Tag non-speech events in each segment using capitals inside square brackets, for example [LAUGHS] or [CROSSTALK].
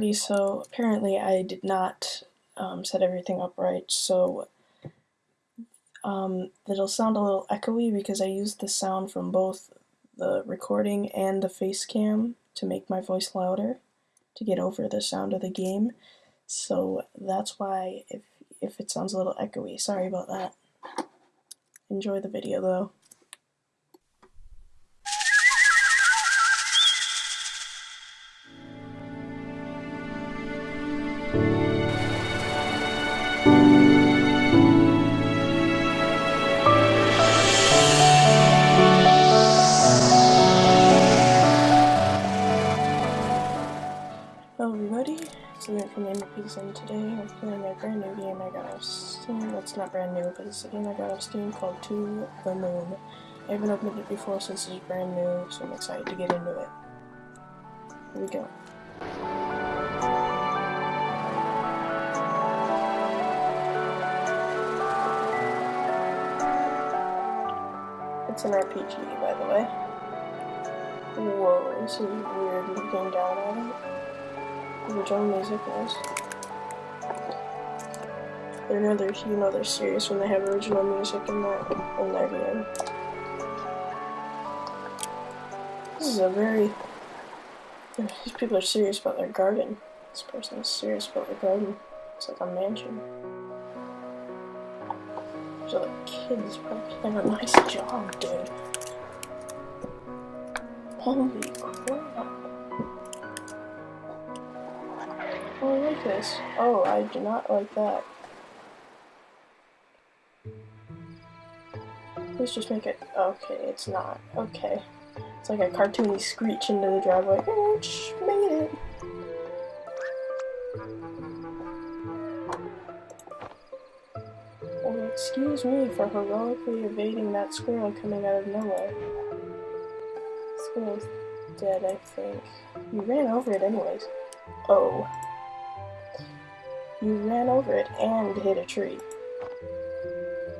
Alrighty, so apparently I did not um, set everything up right, so um, it'll sound a little echoey because I used the sound from both the recording and the face cam to make my voice louder to get over the sound of the game. So that's why if, if it sounds a little echoey, sorry about that. Enjoy the video though. Hello everybody, it's Lynn from Gamer Pigs and today I'm playing a brand new game I got off Steam. That's not brand new, but it's a game I got off Steam called To the Moon. I haven't opened it before since it's brand new, so I'm excited to get into it. Here we go. It's an RPG, by the way. Whoa, this is weird looking down at it original music is. They know they're you know they're serious when they have original music in their in their game. This is a very these people are serious about their garden. This person is serious about their garden. It's like a mansion. There's other kids probably have a nice job, dude. Holy crap. Oh, I like this. Oh, I do not like that. Please just make it... Okay, it's not. Okay. It's like a cartoony screech into the driveway. Ouch! Made it! Well, excuse me for heroically evading that squirrel coming out of nowhere. Squirrel's dead, I think. You ran over it anyways. Oh. You ran over it and hit a tree.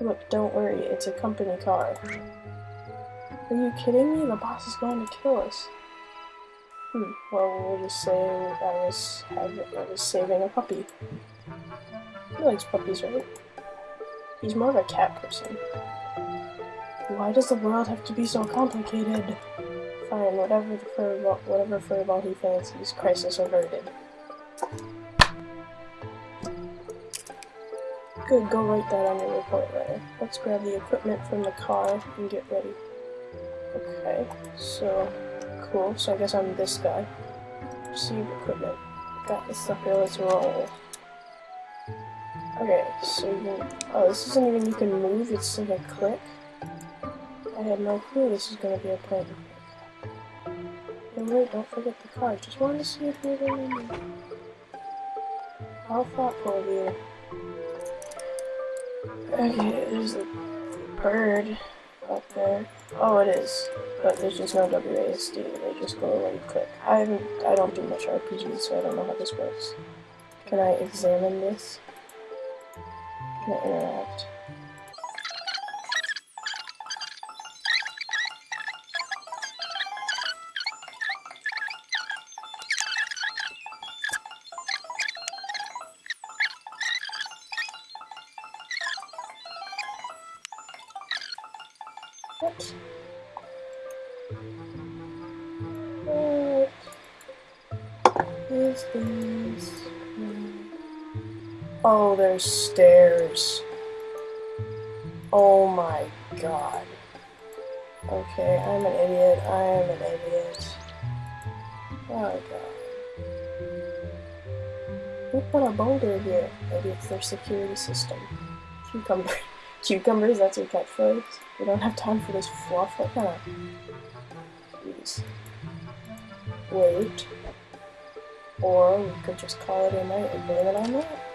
Look, don't worry, it's a company car. Are you kidding me? The boss is going to kill us. Hmm, well, we'll just say I was, I was saving a puppy. He likes puppies, right? He's more of a cat person. Why does the world have to be so complicated? Fine, whatever the furball, whatever furball he fancies, crisis averted. Good, go write that on your report letter. Let's grab the equipment from the car and get ready. Okay, so, cool. So I guess I'm this guy. Receive equipment. Got stuff here, let's roll. Okay, so you can, oh, this isn't even you can move, it's like a click. I had no clue this was gonna be a point. And wait, don't forget the car. Just wanted to see if you were in How thoughtful of you. Okay, there's a bird up there. Oh, it is. But there's just no WASD. They just go and click. I haven't, I don't do much RPG, so I don't know how this works. Can I examine this? Can I interact? There's stairs. Oh my god. Okay, I'm an idiot. I am an idiot. Oh god. Who put a boulder here? Maybe it's their security system. Cucumber. [LAUGHS] Cucumbers, that's your catchphrase? We don't have time for this fluff. What kind of... Jeez. Wait. Or we could just call it a night and blame it on that.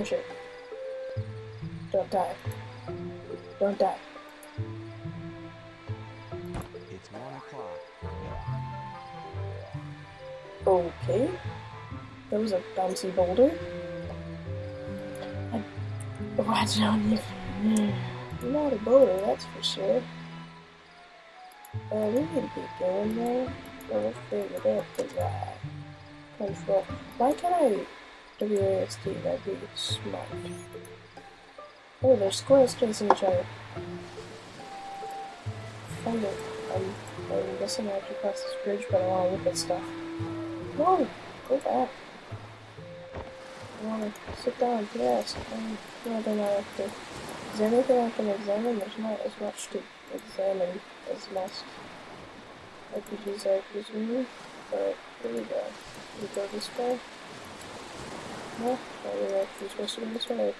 Push it. Don't die. Don't die. It's one o'clock. Okay. That was a bouncy boulder. Watch don't even. Not a boulder, that's for sure. Uh, we need to get going though. We'll figure that out. Control. Why can't I WASD? That'd be smart. Oh, there's squirrels chasing each other. It. I'm, I'm guessing I have to cross this bridge, but I want to look at stuff. No! Go back. I want to sit down, yes. Um, no, then I have to. Is there anything I can examine? There's not as much to examine as most RPGs I presume. But here we go. We go this way. Oh, we're actually supposed to go this way.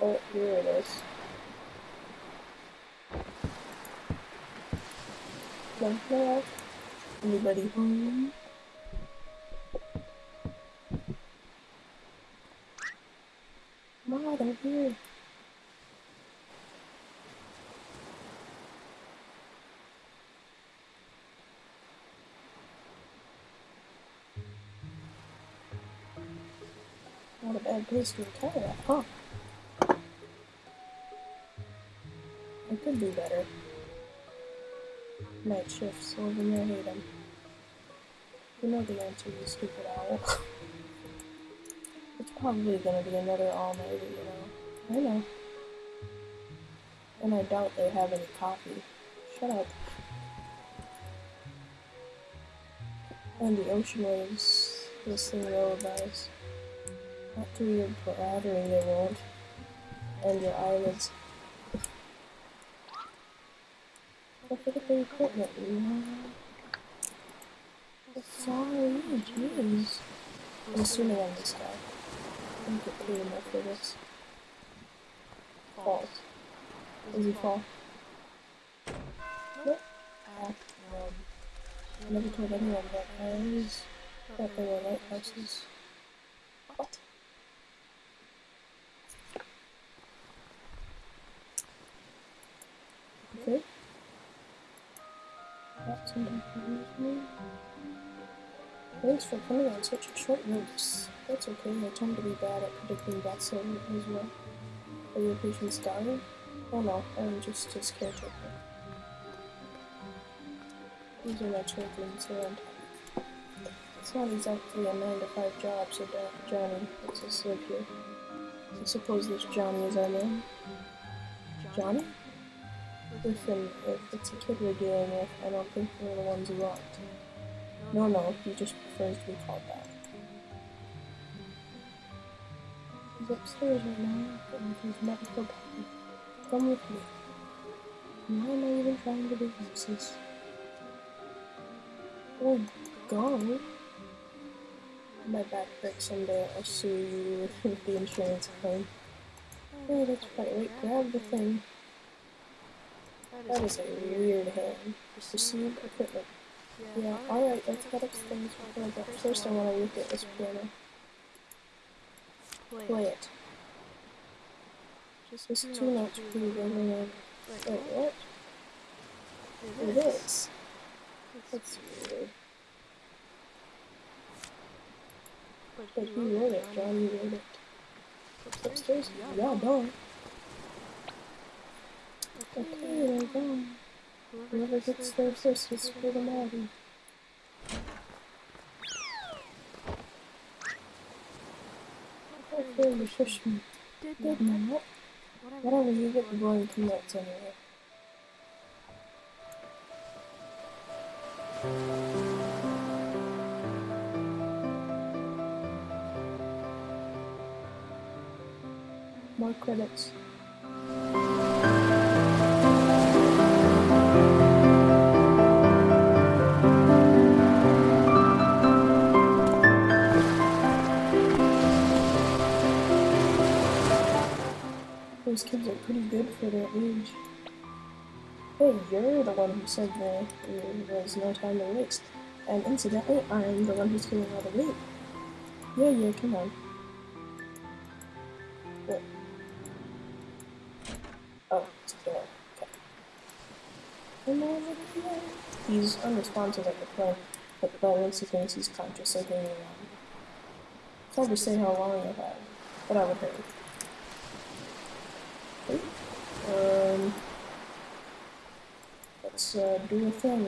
Oh, here it is. No. Anybody home? Place to retire at, huh? Oh. I could do better. Night shifts, there, hate 'em. You know the answer, you stupid owl. [LAUGHS] it's probably gonna be another all-nighter, you know. I know. And I doubt they have any coffee. Shut up. And the ocean waves, this thing lullabies. Not through your blathering, they won't. And your eyelids. Look at the equipment, you know? Sorry, jeez. I'm assuming I'm this guy. I'm get paid enough for this. Falls. Does he fall? Nope. Ah, I never told anyone that I guys that they were lighthouses. What? Okay. Thanks for coming on such a short notice. That's okay, I tend to be bad at predicting deaths as well. Are your patients dying? Oh no, I'm just his caretaker. These are my children, so I'm It's not exactly a 9 to 5 job, so uh, Johnny lets us live here. I suppose this Johnny is our name. Johnny? Listen, if it's a kid we're dealing with, I don't think we're the ones who aren't. No, no, he just prefers to be called that. He's upstairs right now, and he's medical bed. Come with me. Why am I even trying to be racist? Oh, go. My back breaks someday. I'll sue you [LAUGHS] with the insurance claim. Oh, that's right. Wait, grab the thing. That is a weird hand. Receive equipment. Yeah, alright, let's get upstairs before but first I want to look at this piano. Play it. Just two notes for you going Wait, what? It is. That's weird. But he wrote it, Johnny wrote it. Upstairs? Yeah, done. Okay, they're gone. Whoever gets there first is for the Maddie. Okay, you shush me. Did not. Whatever, you get the boy two notes anyway. More credits. Pretty good for their age. Hey, you're the one who said there was no time to waste. And incidentally, I'm the one who's getting all the weight. Yeah, yeah, come on. Oh, it's door. Okay. He's unresponsive at the point, but once he thinks he's conscious, I hang around. It's hard to say how long I've had, but I would hurry. Um, let's uh, do a thing.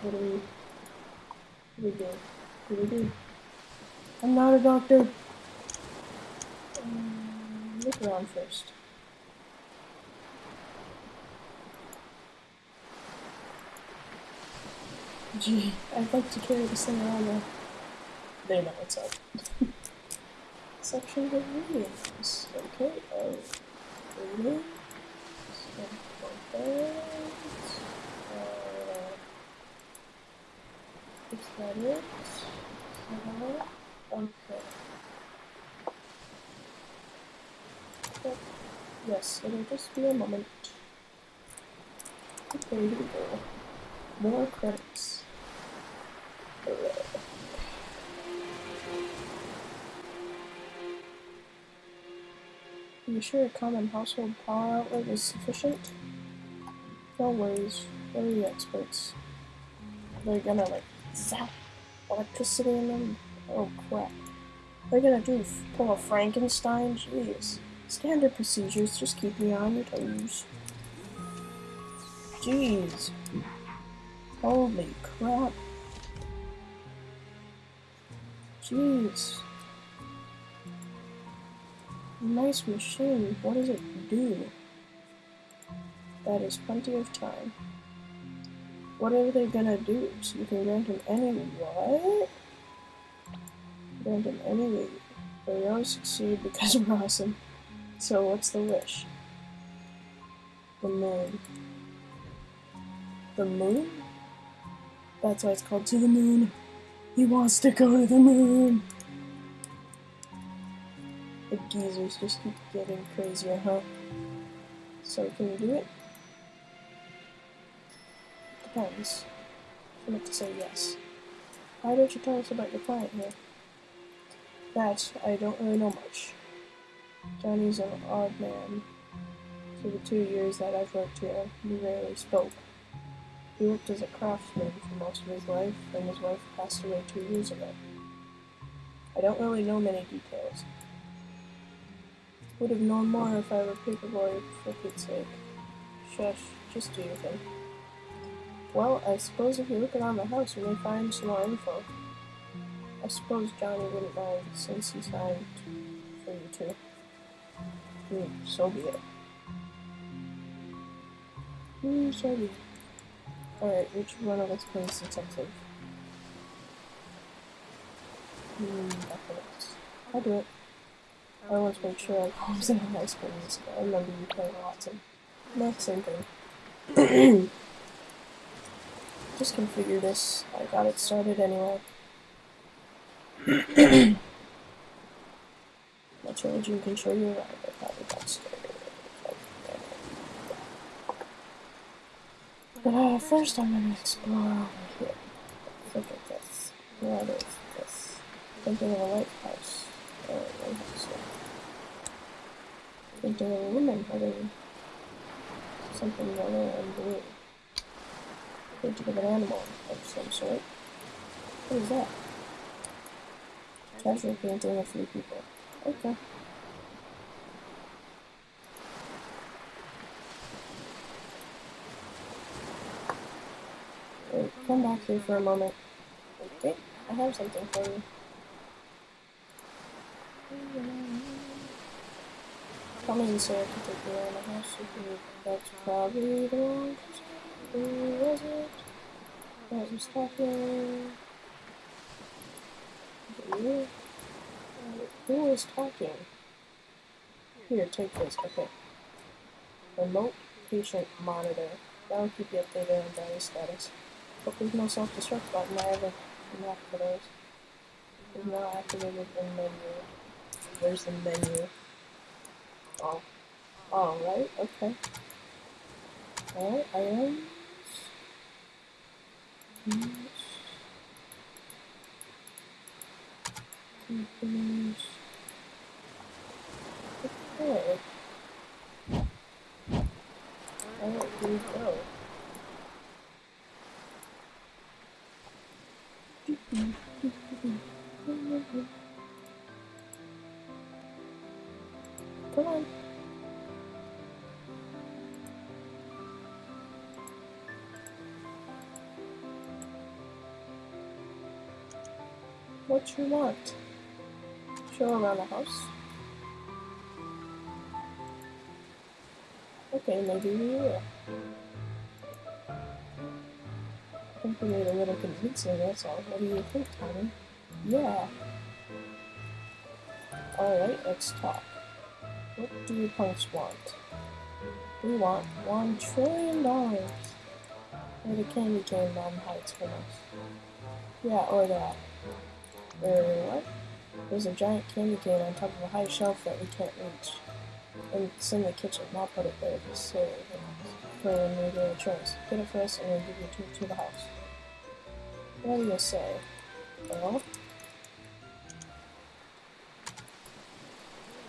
What do we? What do we do? What do we do? I'm not a doctor. Um, look around first. Gee, I'd like to carry this thing around there. They know what's up. [LAUGHS] Section of readings. Okay, oh, Yes, it'll just be a moment. Okay, here we go. More credits. Hooray. Are you sure a common household power outlet is sufficient? No worries, we're the experts. They're gonna like zap electricity in them? Oh crap. They're gonna do pull a Frankenstein? Jeez. Standard procedures, just keep me on your toes. Jeez. Holy crap. Jeez. Nice machine. What does it do? That is plenty of time. What are they gonna do? So you can grant him any what? Grant him any leave. But we always succeed because we're awesome. So what's the wish? The moon. The moon? That's why it's called To the Moon. He wants to go to the moon. The geezers just keep getting crazier, huh? So can you do it? Depends. I meant to say yes. Why don't you tell us about your client here? That I don't really know much. Johnny's an odd man. For the two years that I've worked here, we rarely spoke. He worked as a craftsman for most of his life, and his wife passed away two years ago. I don't really know many details. Would have known more if I were paperboy, for Pete's sake. Shush, just do your thing. Well, I suppose if you look around the house, you may find some more info. I suppose Johnny wouldn't mind since he signed for you too. Hmm, so be it. Hmm, so be it. Alright, which one of us plays detective? Hmm. I'll do it. I always make sure I in high school music. I remember you playing lots of the same thing. [CLEARS THROAT] Just configure this. I got it started anyway. [CLEARS THROAT] My children can show you around. I probably got started. But uh, first I'm gonna explore over here. Look at this. What is this? Something of a lighthouse. Oh, lighthouse. A woman having something yellow and blue. Painting of an animal of some sort. What is that? Treasure painting of three people. Okay. Wait, come back here for a moment. Okay, I have something for you. Come in, sir. I can take the house. That's probably the person. Who was it? Was it you? Uh, Who was talking? Here, take this. Okay. Remote patient monitor. That'll keep you updated on diary status. But there's no self-destruct button. I have a map for those. Is now activated in menu. Where's the menu? Oh. Oh, right, okay. Alright. Companies. Okay. What you want? Show around the house. Okay, maybe we will. I think we need a little convincing, that's all. What do you think, Tommy? Yeah. Alright, let's talk. What do you punks want? We want one trillion dollars. Or the candy cane bomb hides from us. Yeah, or that. Or what? There's a giant candy cane on top of a high shelf that we can't reach. And it's in the kitchen. I'll put it there just so for when we get a. Get it for us and we'll give you to the house. What do you say? Well,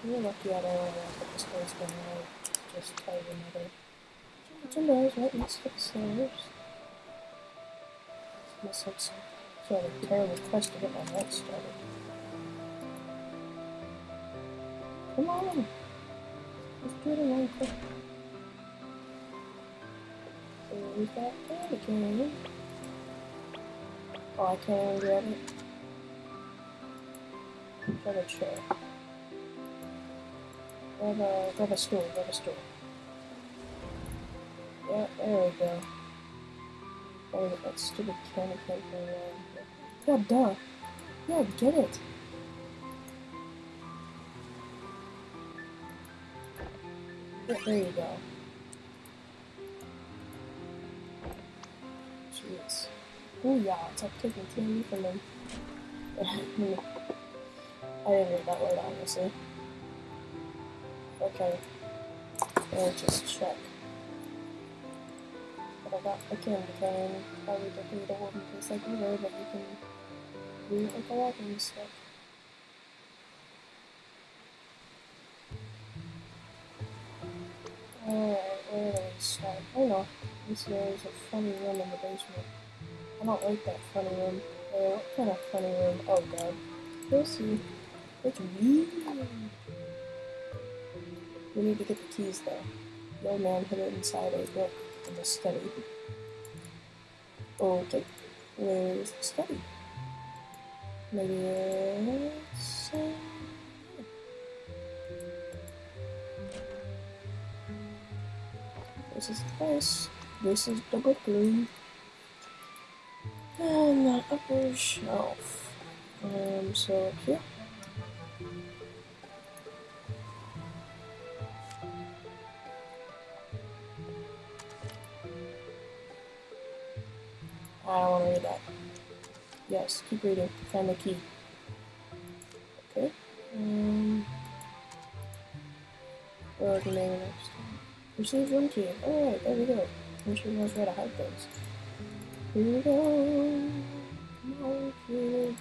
you're lucky I don't want to this place down right. Just tell your mother. Some doors right next to the stairs. This looks sort of terrible quest to get my life started. Come on! Let's do it in one quick. There's that candy. Oh, I can't grab it. Grab a chair. Grab a, grab a stool, grab a stool. Yeah, there we go. Oh, that stupid candy cane around here. Yeah, duh. Yeah, get it. Yeah, there you go. Jeez. Oh yeah, it's like taking candy from them. [LAUGHS] I didn't read that word, honestly. Okay. Let's just check. But I got the candy cane. Probably don't need a wooden piece like you were, but you can Alright, where do we start? Oh this is a funny room in the basement. I don't like that funny room. Uh, what kind of funny room? Oh god. We'll see. It's weird. We need to get the keys though. No man hid it inside a book in the study. Okay. Where's the study? This is place. This is book room. And the upper shelf. Um, so here. I don't want to read that. Yes, keep reading. Find the key. Okay. Um, what are the name next? Receive one key. Alright, there we go. I'm sure knows where to hide things. Here we go. My kids.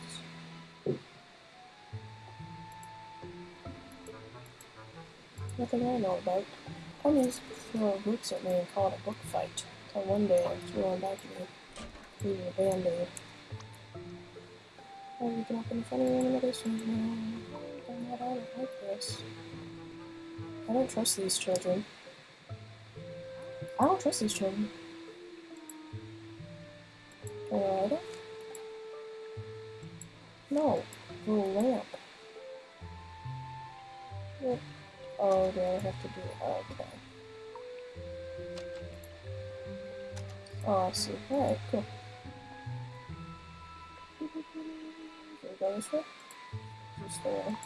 Nothing I know about. Ponies throw books at me and call it a book fight. Until one day I threw one back at me. Leaving a band-aid. Oh, the. I'm not like this. I don't trust these children. I don't trust these children. I it? No. The lamp. Oh, do I have to do Okay. Oh, I see. Alright, cool. Can we go this way? Just the way.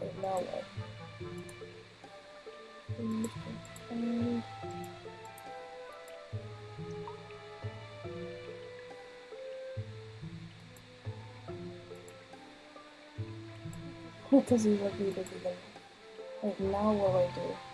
Wait, now what? Um, What does he want me to do then? Now what do I do?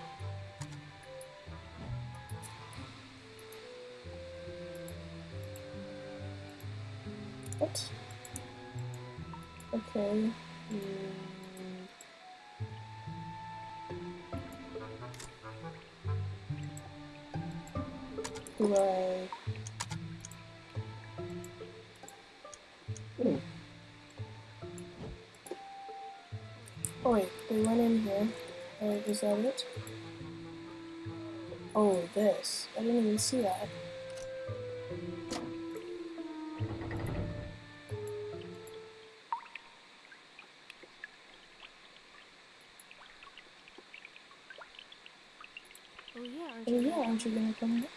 Is that it? Oh, this. I didn't even see that. Oh yeah, aren't oh, you, aren't you gonna come here?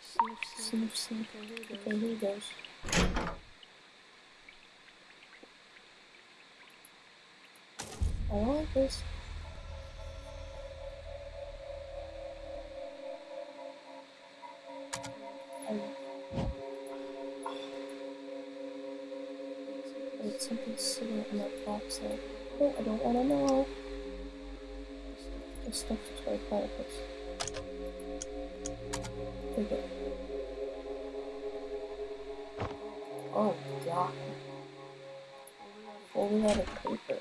Sniff, sniff. sniff, sniff. Okay, here goes. I this. I don't wanna know. The stuff toy platypus. Take it. Oh god. Folded out of paper.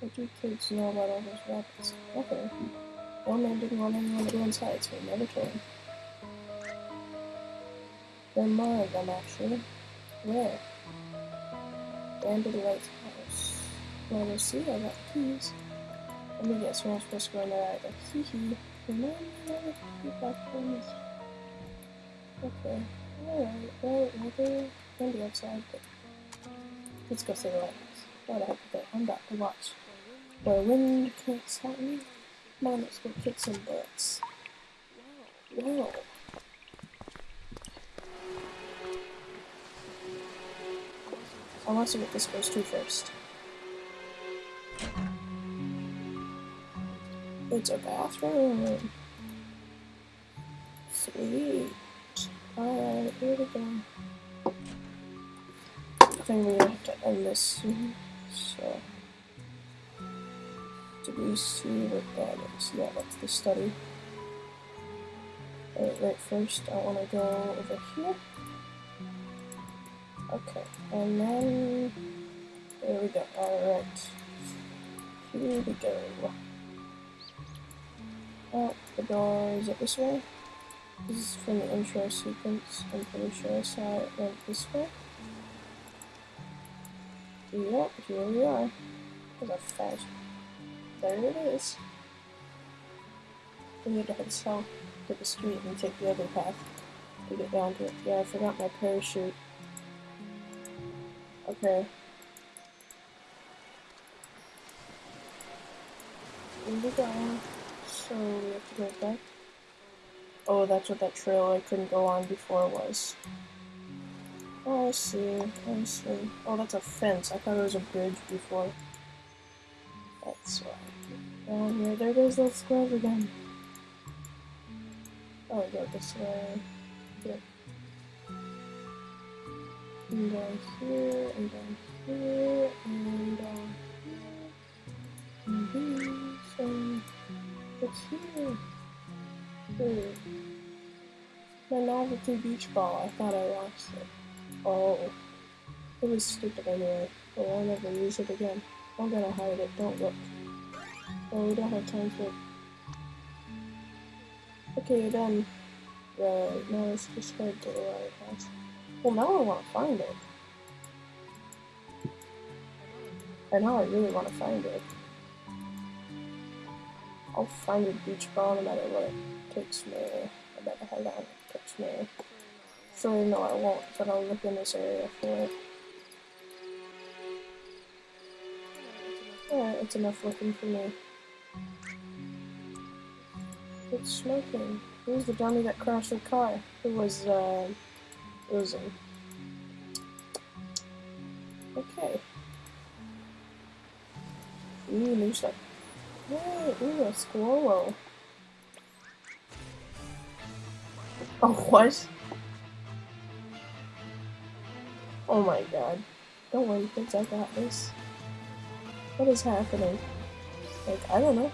What do kids know about all those rabbits? Nothing. One man didn't want anyone to go inside, so he never told are more of them, actually. Where? Banded Lighthouse. Well, we'll see. I got keys. Let me guess, we're not supposed to go in there either. Hee hee. Where the. Okay. Alright. Well, weather can be outside, but let's go see the lighthouse. What the with it? I'm about to watch. The wind can't stop me. On, let's go kick some butts. Whoa. I want to see what this goes to first. It's a bathroom. Sweet. Alright, here we go. I think we're gonna have to end this soon. So, did we see what that is? Yeah, that's the study. Alright, right first, I want to go over here. Okay, and then there we go. Alright. Here we go. Oh, the door is it this way? This is from the intro sequence. I'm pretty sure I saw it went this way. Yep, here we are. There's a. There it is. We need to head south to the street and take the other path to get down to it. Yeah, I forgot my parachute. Okay. We go. So we have to go back. Oh, that's what that trail I couldn't go on before was. Oh, I see. I see. Oh, that's a fence. I thought it was a bridge before. That's why. Oh, Down here. There goes that square again. Oh, go this way. Yep. And down here, and down here, and down here. And these, and what's here? Hmm. My novelty beach ball. I thought I lost it. Oh. It was stupid anyway. But I'll never use it again. I'm gonna hide it. Don't look. Oh, we don't have time for it. Okay, done. Right, now let's just head to the lighthouse. Well, now I want to find it. And now I really want to find it. I'll find a beach ball no matter what it takes me. I better head on. It takes me. Surely no, I won't, but I'll look in this area for it. Alright, it's enough looking for me. It's smoking. Who's the dummy that crashed the car? It was, uh, Oozing. Okay. Ooh, new stuff. Ooh, a squirrel. Oh, what? Oh my god. Don't worry, kids, I got this. What is happening? Like, I don't know.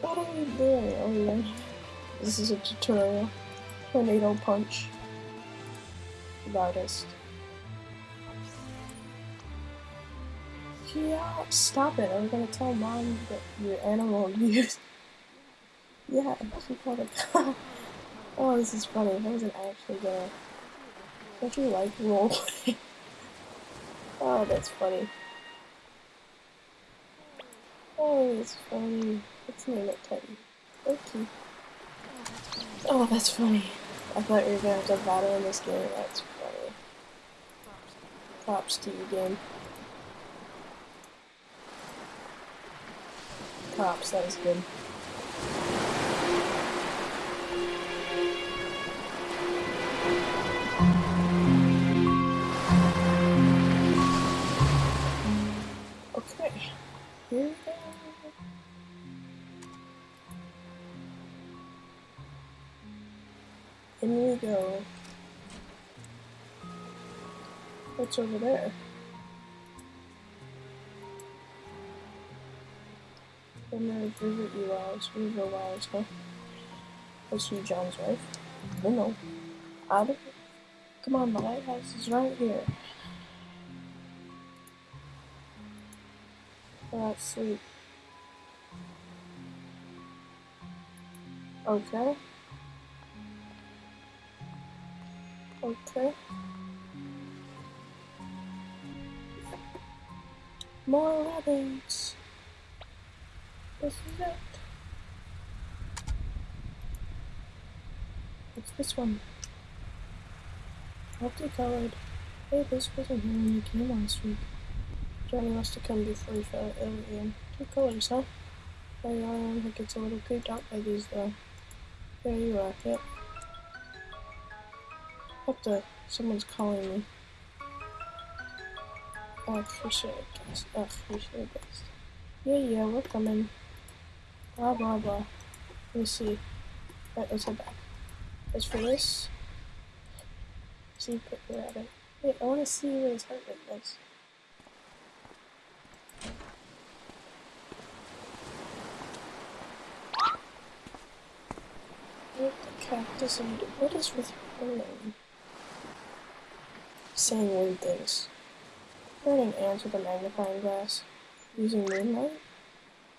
What are we doing? Oh yeah. This is a tutorial. Tornado punch. Loudest. Yeah, stop it. I'm gonna tell mom that your animal abuse. [LAUGHS] yeah, she called cop. Oh, this is funny. I wasn't actually gonna. Don't you like roleplay? [LAUGHS] oh, that's funny. Oh, it's funny. Let's name it Teddy. Okay. Oh, that's funny. I thought you were gonna have to battle in this game. That's funny. Props to you, game. Props, that was good. In we go. What's over there? I'm gonna And then River Eli's, River Eli's, huh? Was she John's wife? No, don't Come on, the lighthouse is right here. Let's sleep. Okay. Okay. More rabbits. This is it. What's this one? Multicolored. Hey, this wasn't here when you came last week. Johnny must have come before he fell ill again. Two colors, huh? My think it's a little creeped out by these, though. There you are, yep. What the? Someone's calling me. Oh, for sure, guys. Oh, for sure, guys. Yeah, yeah, we're coming. Blah, blah, blah. Let me see. Right, let's head back. As for this, see, put. Wait, I want to see what his heart rate is. What the cactus and what is with burning? Saying weird things. Burning ants with a magnifying glass. Using moonlight?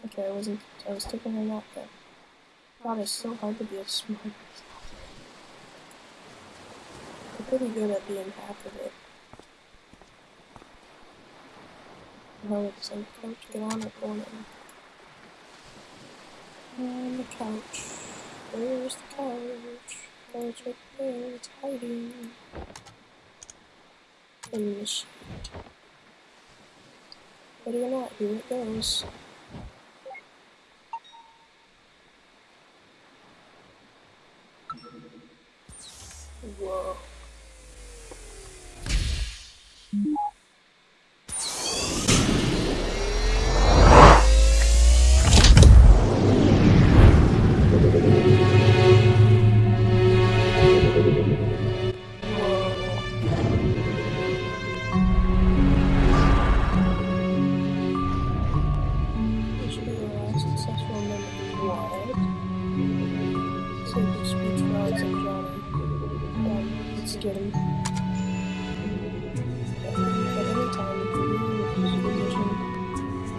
Okay, I wasn't I was taking a nap then. God, it's so hard to be a smart I'm pretty good at being half of it. No, it's like, coach, get on it, on On the couch. Where's the couch? Couch right there, it's hiding. In the sheet. Ready or not, here it goes. Whoa. Speech rods and Johnny. Um, let's get him. At any time, if you're in a position,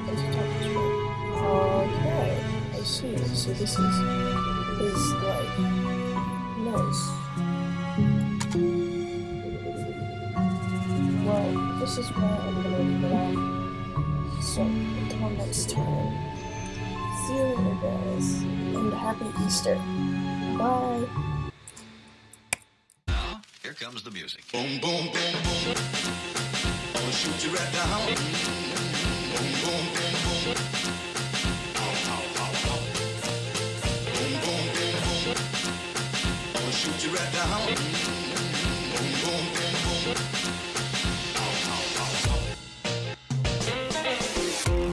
let's talk this way. Okay, I see. So this is his life. Nice. Well, this is where I'm gonna leave it. So, until next time. See you later, guys. And happy Easter. Bye. Now, here comes the music. Boom, boom, boom, boom. I'ma shoot you right down. Boom, boom, boom,